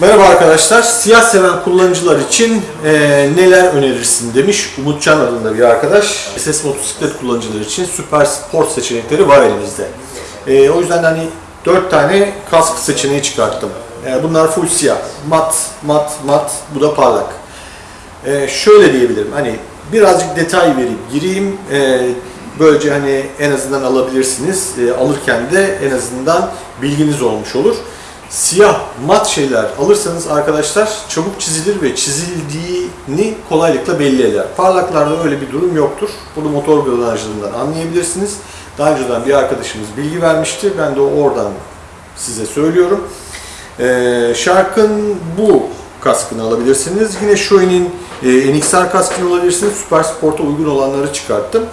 Merhaba arkadaşlar. Siyah seven kullanıcılar için e, neler önerirsin demiş Umutcan adında bir arkadaş. SS motosiklet kullanıcıları için süper sport seçenekleri var elimizde. E, o yüzden hani 4 tane kask seçeneği çıkarttım. E, bunlar full siyah. Mat, mat, mat. Bu da parlak. E, şöyle diyebilirim. Hani birazcık detay verip gireyim. E, böylece hani en azından alabilirsiniz. E, alırken de en azından bilginiz olmuş olur. Siyah mat şeyler alırsanız arkadaşlar çabuk çizilir ve çizildiğini kolaylıkla belli eder. Parlaklarda öyle bir durum yoktur. Bunu motor granajlarından anlayabilirsiniz. Daha önceden bir arkadaşımız bilgi vermişti. Ben de oradan size söylüyorum. Ee, Shark'ın bu kaskını alabilirsiniz. Yine Shoei'nin e, NXR kaskını alabilirsiniz. Super Sport'a uygun olanları çıkarttım.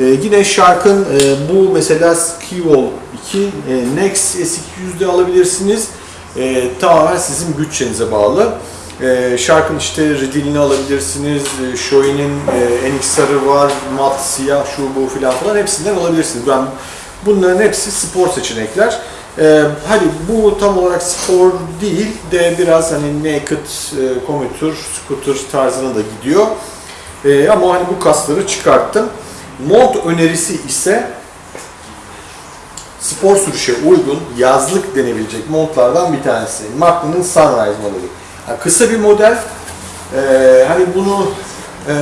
Ee, yine Shark'ın e, bu mesela Skywall 2 e, Nex S200'de alabilirsiniz. E, tamamen sizin bütçenize bağlı. E, Shark'ın işte Redil'ini alabilirsiniz. E, Shoei'nin e, NXR'ı var. Mat, siyah, şu bu filan falan hepsinden alabilirsiniz. Ben bunların hepsi spor seçenekler. E, hani bu tam olarak spor değil de biraz hani naked, e, commuter, scooter tarzına da gidiyor. E, ama hani bu kasları çıkarttım. Mont önerisi ise spor sürüşe uygun yazlık denebilecek montlardan bir tanesi. Magnum'un Sunrise modeli. Yani kısa bir model. Ee, hani bunu e,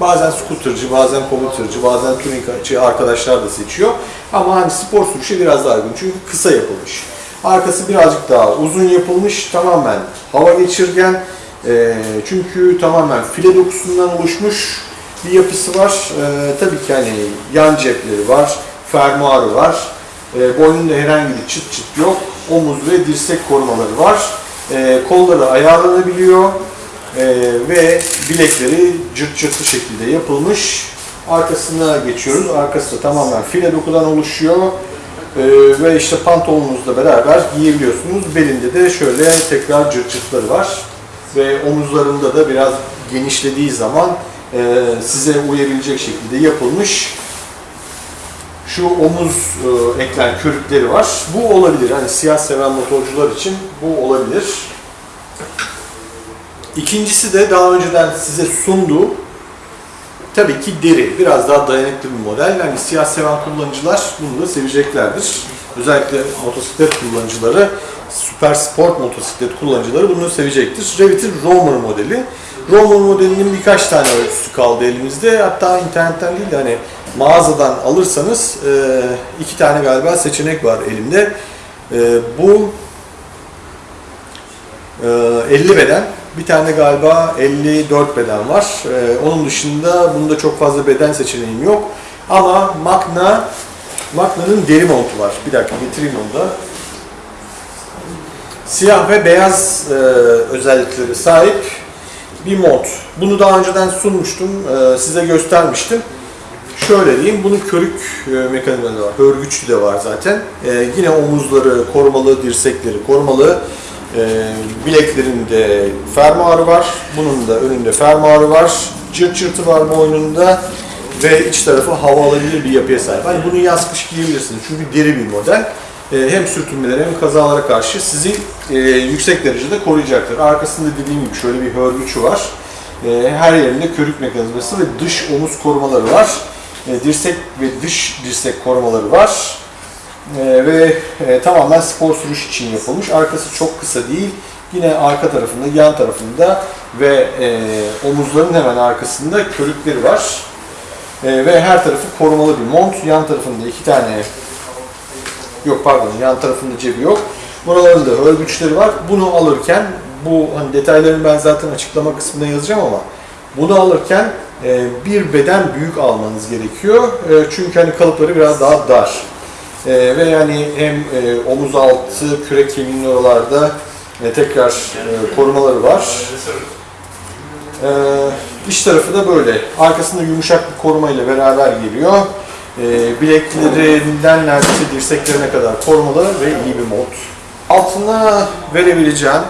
bazen scootercı, bazen commutercı, bazen touringçı arkadaşlar da seçiyor. Ama hani spor sürüşe biraz daha uygun. Çünkü kısa yapılmış. Arkası birazcık daha uzun yapılmış. Tamamen hava geçirgen. E, çünkü tamamen file dokusundan oluşmuş bir yapısı var. E, tabii ki hani yan cepleri var, fermuarı var. E, boynunda herhangi bir çıt çıt yok. Omuz ve dirsek korumaları var. E, kolları ayarlanabiliyor. E, ve bilekleri cırt cırtlı şekilde yapılmış. Arkasına geçiyoruz. Arkası da tamamen file dokudan oluşuyor. E, ve işte pantolonunuzla beraber giyebiliyorsunuz. Belinde de şöyle tekrar cırt cırtları var. Ve omuzlarında da biraz genişlediği zaman e, size uyabilecek şekilde yapılmış şu omuz e, eklem körükleri var. Bu olabilir. Hani siyah seven motorcular için bu olabilir. İkincisi de daha önceden size sunduğu tabii ki deri. Biraz daha dayanıklı bir model. Yani siyah seven kullanıcılar bunu da seveceklerdir. Özellikle motosiklet kullanıcıları, süper sport motosiklet kullanıcıları bunu sevecektir. Revit'in Romer modeli. Romer modelinin birkaç tane ölçüsü kaldı elimizde. Hatta internetten değil de hani mağazadan alırsanız e, iki tane galiba seçenek var elimde. E, bu e, 50 beden, bir tane galiba 54 beden var. E, onun dışında bunda çok fazla beden seçeneğim yok. Ama Magna Magna'nın deri montu var. Bir dakika getireyim onu da. Siyah ve beyaz e, özellikleri sahip bir mont. Bunu daha önceden sunmuştum, e, size göstermiştim. Şöyle diyeyim, bunun körük e, mekanizması var, hörgüçlü de var zaten. E, yine omuzları korumalı, dirsekleri korumalı. Bileklerinde fermuarı var, bunun da önünde fermuarı var. Cırt cırtı var boynunda ve iç tarafı hava alabilir bir yapıya sahip. Hani bunu yaz kış giyebilirsiniz çünkü deri bir model. E, hem sürtünmelere hem kazalara karşı sizi e, yüksek derecede koruyacaktır. Arkasında dediğim gibi şöyle bir hörgüçü var. E, her yerinde körük mekanizması ve dış omuz korumaları var. E, dirsek ve dış dirsek korumaları var. Ve e, tamamen spor sürüş için yapılmış. Arkası çok kısa değil. Yine arka tarafında, yan tarafında ve e, omuzların hemen arkasında körükleri var. Ve her tarafı korumalı bir mont. Yan tarafında iki tane yok pardon yan tarafında cebi yok. Buralarında örgüçleri var. Bunu alırken bu hani detaylarını ben zaten açıklama kısmında yazacağım ama bunu alırken e, bir beden büyük almanız gerekiyor. E, çünkü hani kalıpları biraz daha dar. E, ve yani hem e, omuz altı, kürek kemiğinin oralarda e, tekrar e, korumaları var. E, iç tarafı da böyle. Arkasında yumuşak bir koruma ile beraber geliyor. E, bileklerinden neredeyse dirseklerine kadar korumalı ve iyi bir mod. Altına verebileceğim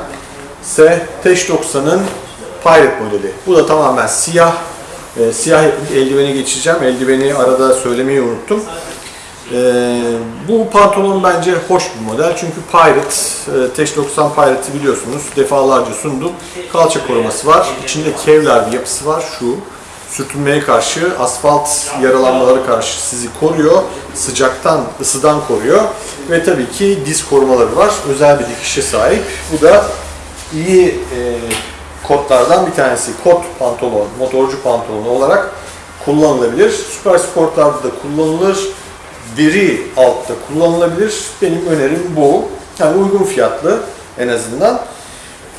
ise Teş 90'ın Pirate modeli. Bu da tamamen siyah. E, siyah eldiveni geçeceğim. Eldiveni arada söylemeyi unuttum. Ee, bu pantolon bence hoş bir model çünkü Pirate, e, Teş 90 Pirate'ı biliyorsunuz defalarca sundum. Kalça koruması var, içinde kevlar bir yapısı var şu. Sürtünmeye karşı, asfalt yaralanmaları karşı sizi koruyor, sıcaktan, ısıdan koruyor ve tabii ki diz korumaları var. Özel bir dikişe sahip. Bu da iyi e, kotlardan bir tanesi. Kot pantolon, motorcu pantolonu olarak kullanılabilir. Süper sportlarda da kullanılır. Deri altta kullanılabilir. Benim önerim bu. Yani uygun fiyatlı en azından.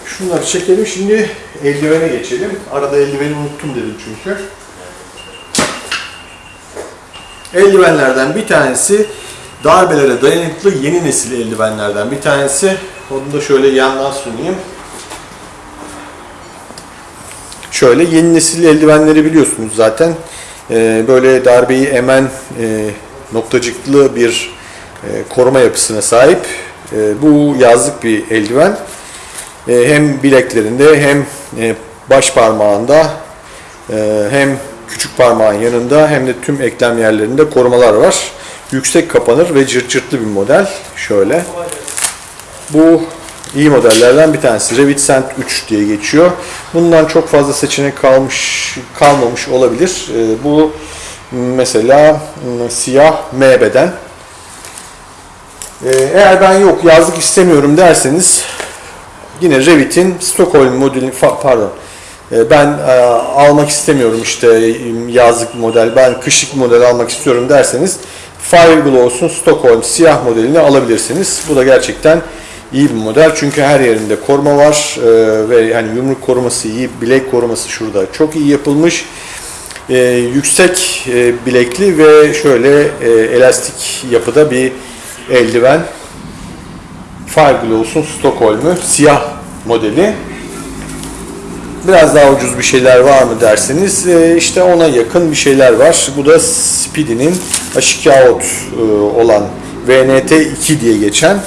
Şunları çekelim. Şimdi eldivene geçelim. Arada eldiveni unuttum dedim çünkü. Eldivenlerden bir tanesi darbelere dayanıklı yeni nesil eldivenlerden bir tanesi. Onu da şöyle yandan sunayım. Şöyle yeni nesil eldivenleri biliyorsunuz zaten. Ee, böyle darbeyi emen e, noktacıklı bir e, koruma yapısına sahip. E, bu yazlık bir eldiven. E, hem bileklerinde hem e, baş parmağında e, hem küçük parmağın yanında hem de tüm eklem yerlerinde korumalar var. Yüksek kapanır ve cırt cırtlı bir model. Şöyle. Bu iyi modellerden bir tanesi. Revit Sent 3 diye geçiyor. Bundan çok fazla seçenek kalmış kalmamış olabilir. Bu mesela siyah M beden. Eğer ben yok yazlık istemiyorum derseniz yine Revit'in Stockholm modeli fa- pardon e, ben e, almak istemiyorum işte yazlık model ben kışlık model almak istiyorum derseniz Fireglows'un Stockholm siyah modelini alabilirsiniz. Bu da gerçekten iyi bir model çünkü her yerinde koruma var e, ve yani yumruk koruması iyi, bilek koruması şurada çok iyi yapılmış. E, yüksek e, bilekli ve şöyle e, elastik yapıda bir eldiven. Fireglows'un Stockholm'u siyah modeli. Biraz daha ucuz bir şeyler var mı derseniz e, işte ona yakın bir şeyler var. Bu da Speedy'nin Ashikaot e, olan VNT2 diye geçen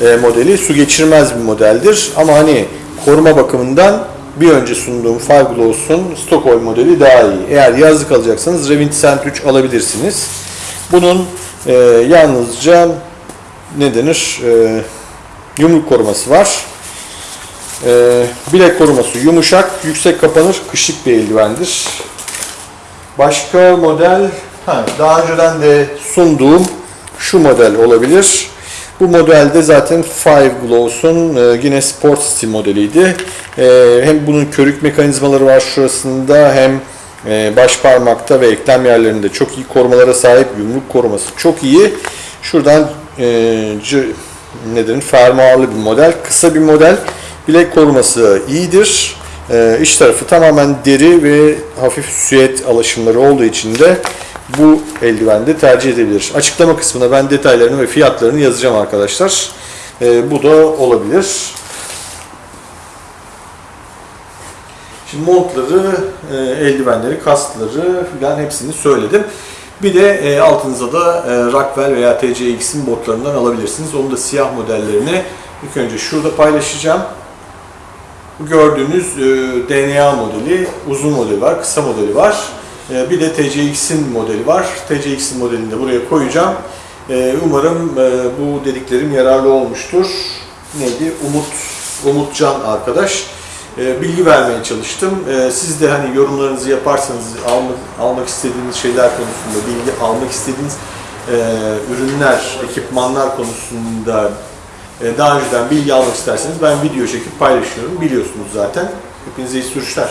e, modeli. Su geçirmez bir modeldir ama hani koruma bakımından bir önce sunduğum Fireglows'un Stockholm modeli daha iyi. Eğer yazlık alacaksanız Revit Sent 3 alabilirsiniz. Bunun e, yalnızca ne denir? E, yumruk koruması var. Ee, bilek koruması yumuşak, yüksek kapanır, kışlık bir eldivendir. Başka model, ha, daha önceden de sunduğum şu model olabilir. Bu modelde zaten Five Glows'un e, yine Sport City modeliydi. E, hem bunun körük mekanizmaları var şurasında hem e, baş parmakta ve eklem yerlerinde çok iyi korumalara sahip. Yumruk koruması çok iyi. Şuradan e, c- ne denir? Fermuarlı bir model. Kısa bir model. Bilek koruması iyidir. Ee, iç tarafı tamamen deri ve hafif süet alaşımları olduğu için de bu eldivende tercih edilebilir. Açıklama kısmına ben detaylarını ve fiyatlarını yazacağım arkadaşlar. Ee, bu da olabilir. Şimdi montları, e, eldivenleri, kaskları filan hepsini söyledim. Bir de e, altınıza da e, Rockwell veya TCX'in botlarından alabilirsiniz. Onu da siyah modellerini ilk önce şurada paylaşacağım. Bu gördüğünüz e, DNA modeli, uzun modeli var, kısa modeli var. E, bir de TCX'in modeli var. TCX'in modelini de buraya koyacağım. E, umarım e, bu dediklerim yararlı olmuştur. Neydi? Umut, Umutcan arkadaş. E, bilgi vermeye çalıştım. E, siz de hani yorumlarınızı yaparsanız almak, almak istediğiniz şeyler konusunda, bilgi almak istediğiniz e, ürünler, ekipmanlar konusunda e, daha önceden bilgi almak isterseniz ben video çekip paylaşıyorum. Biliyorsunuz zaten. Hepinize iyi sürüşler.